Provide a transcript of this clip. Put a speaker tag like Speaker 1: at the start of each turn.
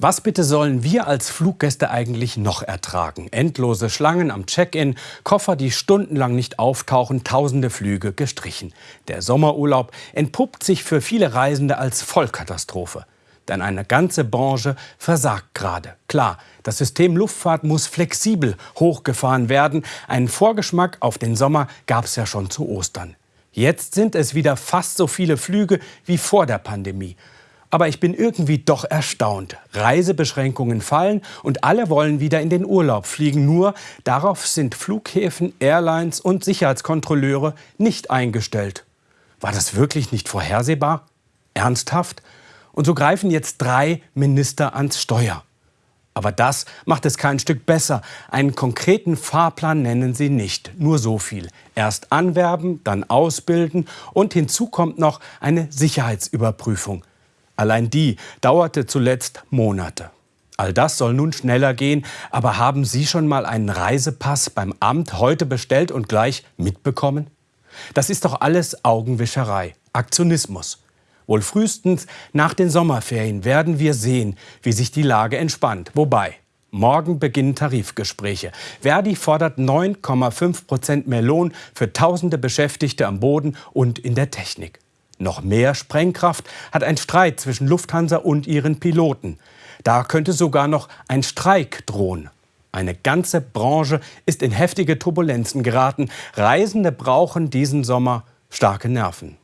Speaker 1: Was bitte sollen wir als Fluggäste eigentlich noch ertragen? Endlose Schlangen am Check-in, Koffer, die stundenlang nicht auftauchen, tausende Flüge gestrichen. Der Sommerurlaub entpuppt sich für viele Reisende als Vollkatastrophe. Denn eine ganze Branche versagt gerade. Klar, das System Luftfahrt muss flexibel hochgefahren werden. Einen Vorgeschmack auf den Sommer gab es ja schon zu Ostern. Jetzt sind es wieder fast so viele Flüge wie vor der Pandemie. Aber ich bin irgendwie doch erstaunt. Reisebeschränkungen fallen und alle wollen wieder in den Urlaub fliegen. Nur darauf sind Flughäfen, Airlines und Sicherheitskontrolleure nicht eingestellt. War das wirklich nicht vorhersehbar? Ernsthaft? Und so greifen jetzt drei Minister ans Steuer. Aber das macht es kein Stück besser. Einen konkreten Fahrplan nennen sie nicht. Nur so viel. Erst anwerben, dann ausbilden und hinzu kommt noch eine Sicherheitsüberprüfung. Allein die dauerte zuletzt Monate. All das soll nun schneller gehen, aber haben Sie schon mal einen Reisepass beim Amt heute bestellt und gleich mitbekommen? Das ist doch alles Augenwischerei, Aktionismus. Wohl frühestens nach den Sommerferien werden wir sehen, wie sich die Lage entspannt. Wobei, morgen beginnen Tarifgespräche. Verdi fordert 9,5 Prozent mehr Lohn für tausende Beschäftigte am Boden und in der Technik. Noch mehr Sprengkraft hat ein Streit zwischen Lufthansa und ihren Piloten. Da könnte sogar noch ein Streik drohen. Eine ganze Branche ist in heftige Turbulenzen geraten. Reisende brauchen diesen Sommer starke Nerven.